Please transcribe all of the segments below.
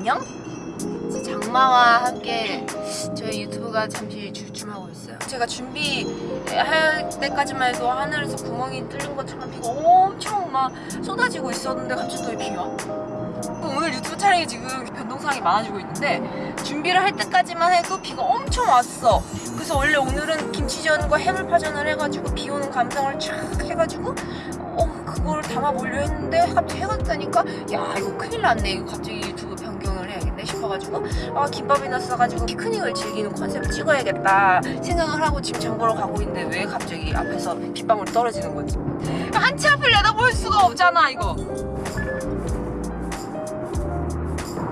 안녕? 장마와 함께 저희 유튜브가 잠시 주춤하고 있어요. 제가 준비할 때까지만 해도 하늘에서 구멍이 뚫린 것처럼 비가 엄청 막 쏟아지고 있었는데 갑자기 또 비가 오늘 유튜브 촬영이 지금 변동사항이 많아지고 있는데 준비를 할 때까지만 해도 비가 엄청 왔어. 그래서 원래 오늘은 김치전과 해물파전을 해가지고 비 오는 감성을 쫙 해가지고 어 그걸 담아보려 했는데 갑자기 해가 뜨니까 야 이거 큰일 났네. 이거 갑자기 유튜브 싶어가지고 아 김밥이나 싸가지고 피크닉을 즐기는 컨셉을 찍어야겠다 생각을 하고 지금 장보러 가고 있는데 왜 갑자기 앞에서 빗방울이 떨어지는 건지? 한치 앞을 내다볼 수가 없잖아 이거.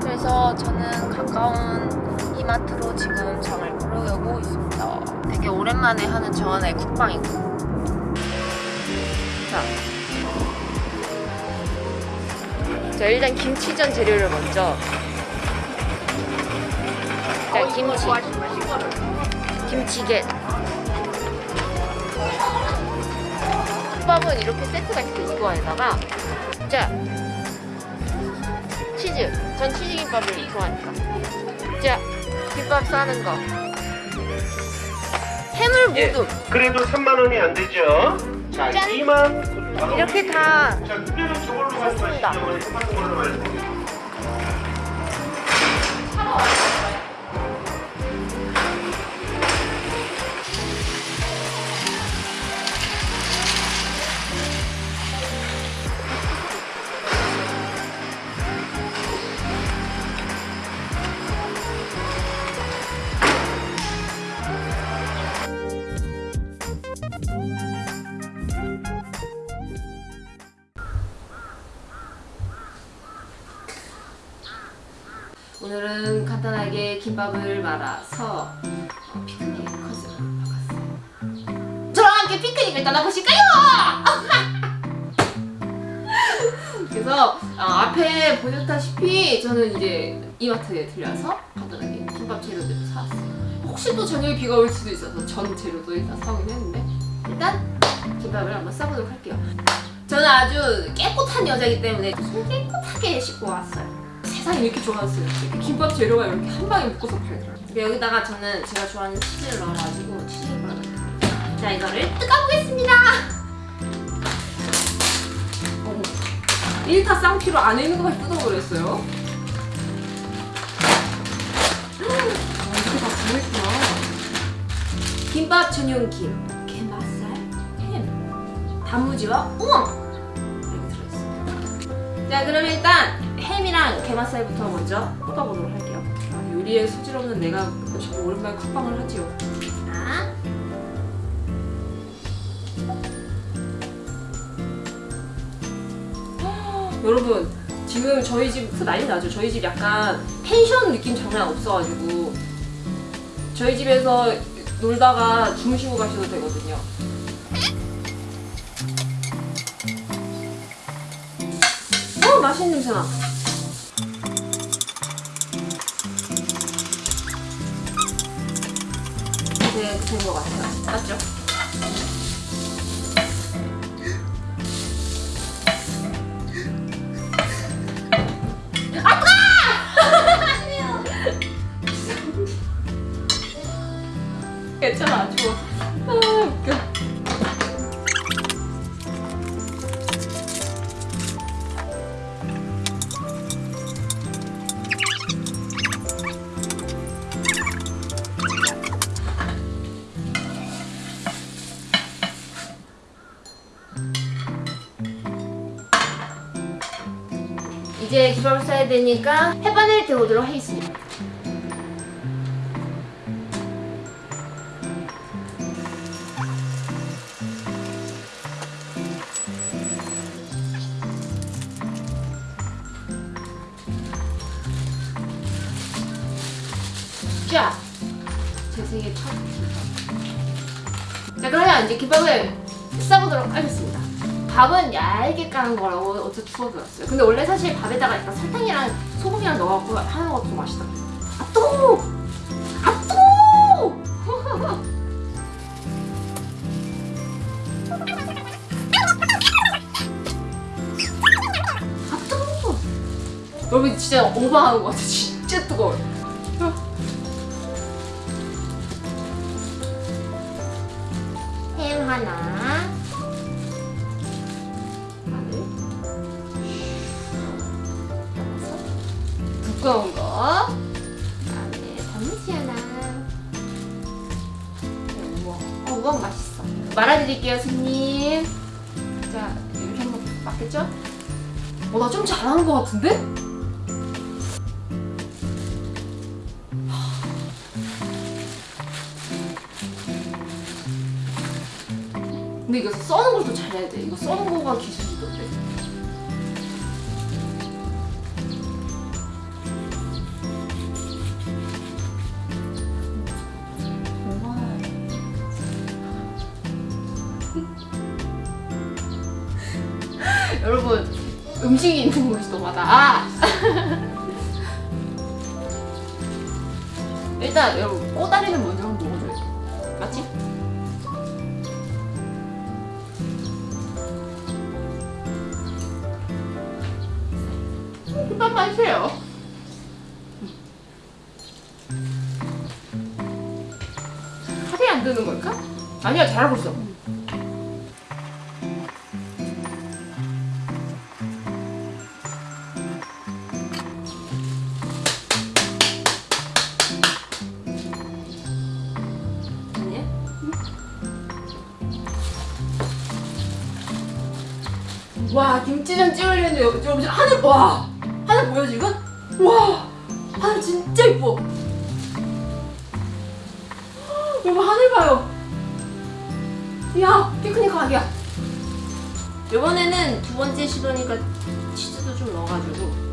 그래서 저는 가까운 이마트로 지금 장을 보러 가고 있습니다. 되게 오랜만에 하는 저 하나의 국방이고 자. 자 일단 김치전 재료를 먼저 자 김치. 김치게 국밥은 이렇게 세트가 있어 이거 안에다가 자 치즈. 전 치즈김밥을 좋아하니까. 자 김밥 싸는 거. 해물 예, 모둠 그래도 3만 원이 안 되죠? 자, 짠! 2만. 이렇게 다 자, 샀습니다. 오늘은 간단하게 김밥을 말아서 어, 피크닉 컨셉으로 바꿨어요. 저랑 함께 피크닉을 떠나보실까요? 그래서 어, 앞에 보셨다시피 저는 이제 이마트에 들려서 간단하게 김밥 재료들을 사왔어요. 혹시 또 저녁에 비가 올 수도 있어서 전 재료도 일단 사오긴 했는데 일단 김밥을 한번 싸보도록 할게요. 저는 아주 깨끗한 여자이기 때문에 손 깨끗하게 씻고 왔어요. 세상이 이렇게. 이렇게 김밥 재료가 이렇게 한 방에 묶어서 팔더라고요. 근데 여기다가 저는 제가 좋아하는 치즈를 넣어가지고 치즈를 넣어요. 자 이거를 뜯어보겠습니다. 어머, 1타 쌍피로 안에 있는 것까지 뜯어버렸어요. 아, 이렇게 다 들어있구나. 김밥 전용 김, 게맛살, 햄, 단무지와 우엉 이렇게 들어있어요. 자 그럼 일단 햄이랑 게맛살부터 먼저 뽑아보도록 할게요. 아, 요리에 소질 없는 내가 정말 오랜만에 쿡방을 하지요. 자. 헉, 여러분 지금 저희 집 난리 나죠. 저희 집 약간 펜션 느낌 장난 없어가지고 저희 집에서 놀다가 주무시고 가셔도 되거든요. 어 맛있는 냄새 나. 이제 된것 같아요. 맞죠? 김밥을 싸야 되니까 햇반을 데우도록 하겠습니다. 자, 제 생애 첫 김밥. 자, 그러면 이제 김밥을 싸보도록 하겠습니다. 밥은 얇게 까는 거라고 어제 추워들었어요. 근데 원래 사실 밥에다가 약간 설탕이랑 소금이랑 넣어갖고 하는 것도 맛있다. 아 또! 아 또! 아 또! 여러분 진짜 오버하는 것 같아. 진짜 뜨거워요. 햄 하나. 두꺼운 거. 그다음에 단무지 하나. 우와, 어, 우와 맛있어. 말아드릴게요, 손님. 자, 이렇게 한거 맞겠죠? 어, 나 좀 잘하는 것 같은데? 근데 이거 써는 걸더 잘해야 돼. 이거 써는 거가 기술이던데. 여러분 음식이 있는 곳이 너무하다. 아! 일단 여러분 꼬다리는 먼저 한번 먹어줘야 돼. 맞지? 금방 마세요. 살이 안 드는 걸까? 아니야 잘하고 있어. 김치전 찍으려는데 여러분 하늘 와! 하늘 보여 지금? 와! 하늘 진짜 이뻐. 여러분 하늘 봐요. 야 피크닉 각이야. 이번에는 두 번째 시도니까 치즈도 좀 넣어가지고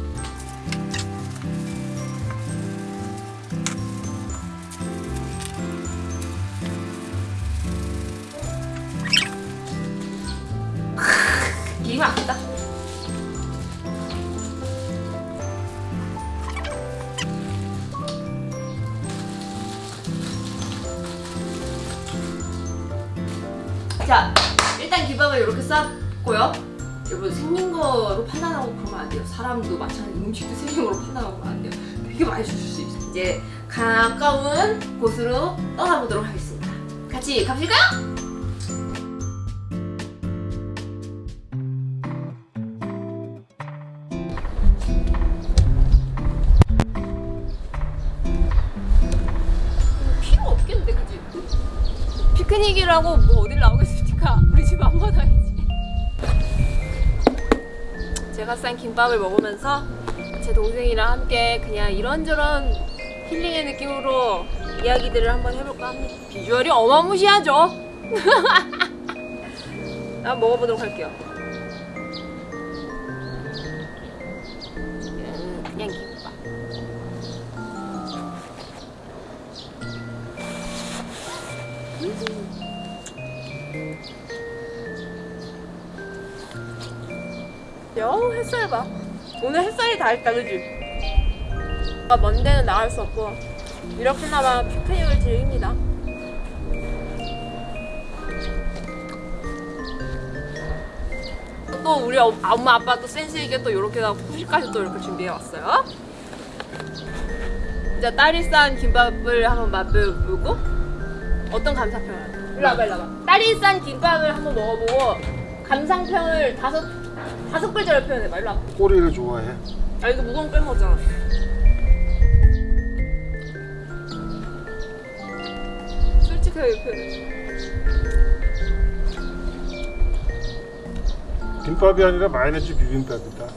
자, 일단 김밥을 이렇게 쌌고요. 여러분 생긴 거로 판단하고 그러면 안 돼요. 사람도 마찬가지 음식도 생긴 거로 판단하고 그러면 안 돼요. 되게 많이 주실 수 있어요. 이제 가까운 곳으로 떠나보도록 하겠습니다. 같이 가실까요? 피크닉이라고 뭐 어딜 나오겠 제가 싼 김밥을 먹으면서 제 동생이랑 함께 그냥 이런저런 힐링의 느낌으로 이야기들을 한번 해볼까 합니다. 비주얼이 어마무시하죠? 한번 먹어보도록 할게요. 야 햇살 봐. 오늘 햇살이 다 있다 그지? 아, 먼 데는 나갈 수 없고. 이렇게나마 피크닉을 즐깁니다. 또 우리 어- 엄마 아빠 또 센스 있게 또 이렇게 후식까지 또 이렇게 준비해 왔어요. 이제 딸이 싼 김밥을 한번 맛보고 어떤 감상평을? 일로 와봐 일로 와봐. 딸이 싼 김밥을 한번 먹어보고 감상평을 다섯 다섯 글자로 표현해봐 일로 와봐 꼬리를 좋아해. 아 이거 무거운 거 빼먹었잖아 솔직하게 표현해 김밥이 아니라 마요네즈 비빔밥이다.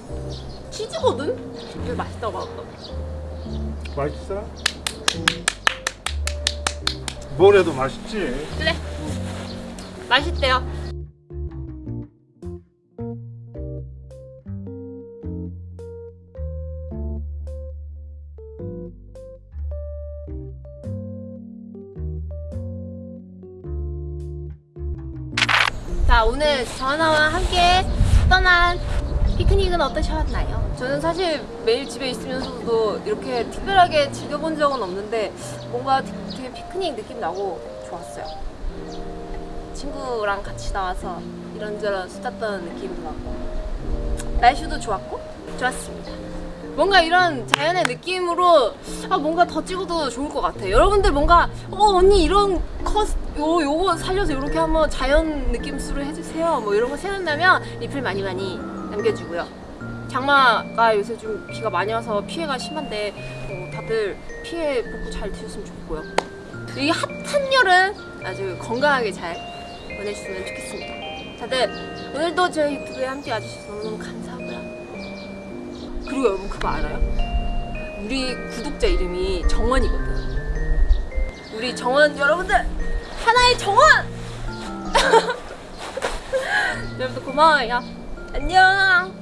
치즈거든? 되게 맛있다고 맛없다 맛있어? 뭘 해도 맛있지. 그래 맛있대요 오늘 전화와 함께 떠난 피크닉은 어떠셨나요? 저는 사실 매일 집에 있으면서도 이렇게 특별하게 즐겨본 적은 없는데 뭔가 되게 피크닉 느낌 나고 좋았어요. 친구랑 같이 나와서 이런저런 수다 떠는 느낌도 나고 날씨도 좋았고 좋았습니다. 뭔가 이런 자연의 느낌으로 아 뭔가 더 찍어도 좋을 것 같아. 여러분들 뭔가 어 언니 이런 컷 요, 요거 살려서 이렇게 한번 자연 느낌으로 해주세요. 뭐 이런 거 생각나면 리플 많이 많이 남겨주고요. 장마가 요새 좀 비가 많이 와서 피해가 심한데 어, 다들 피해 복구 잘 되셨으면 좋겠고요. 이 핫한 여름 아주 건강하게 잘 보내셨으면 좋겠습니다. 다들 오늘도 저희 유튜브에 함께 와주셔서 너무너무 감사하고요. 그리고 여러분 그거 알아요? 우리 구독자 이름이 정원이거든. 우리 정원 여러분들 하나의 정원. 여러분들 고마워요. 안녕.